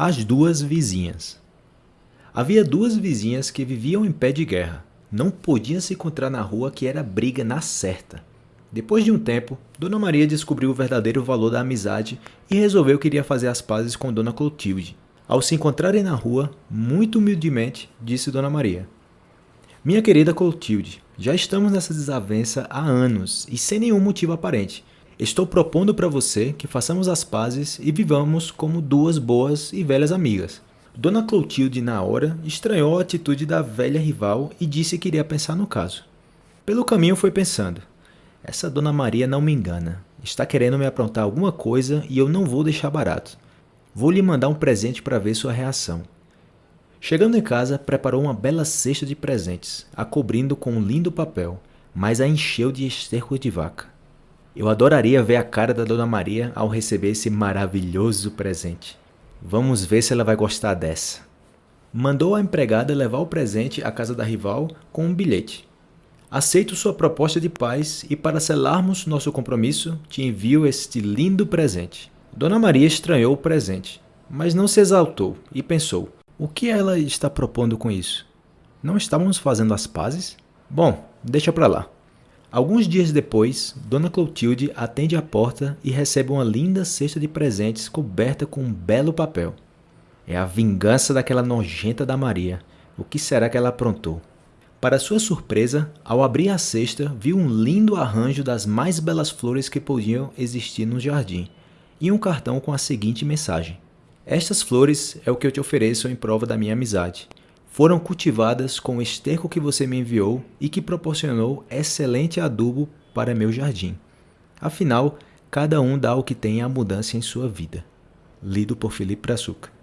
As duas vizinhas. Havia duas vizinhas que viviam em pé de guerra. Não podiam se encontrar na rua que era briga na certa. Depois de um tempo, Dona Maria descobriu o verdadeiro valor da amizade e resolveu que iria fazer as pazes com Dona Clotilde. Ao se encontrarem na rua, muito humildemente, disse Dona Maria: Minha querida Clotilde, já estamos nessa desavença há anos e sem nenhum motivo aparente. Estou propondo para você que façamos as pazes e vivamos como duas boas e velhas amigas. Dona Clotilde, na hora, estranhou a atitude da velha rival e disse que iria pensar no caso. Pelo caminho foi pensando, essa Dona Maria não me engana. Está querendo me aprontar alguma coisa e eu não vou deixar barato. Vou lhe mandar um presente para ver sua reação. Chegando em casa, preparou uma bela cesta de presentes, a cobrindo com um lindo papel, mas a encheu de esterco de vaca. Eu adoraria ver a cara da Dona Maria ao receber esse maravilhoso presente. Vamos ver se ela vai gostar dessa. Mandou a empregada levar o presente à casa da rival com um bilhete. Aceito sua proposta de paz e para selarmos nosso compromisso, te envio este lindo presente. Dona Maria estranhou o presente, mas não se exaltou e pensou, o que ela está propondo com isso? Não estávamos fazendo as pazes? Bom, deixa para lá. Alguns dias depois, Dona Clotilde atende a porta e recebe uma linda cesta de presentes coberta com um belo papel. É a vingança daquela nojenta da Maria. O que será que ela aprontou? Para sua surpresa, ao abrir a cesta, viu um lindo arranjo das mais belas flores que podiam existir no jardim e um cartão com a seguinte mensagem: Estas flores é o que eu te ofereço em prova da minha amizade. Foram cultivadas com o esterco que você me enviou e que proporcionou excelente adubo para meu jardim. Afinal, cada um dá o que tem a mudança em sua vida. Lido por Felipe Brazuca.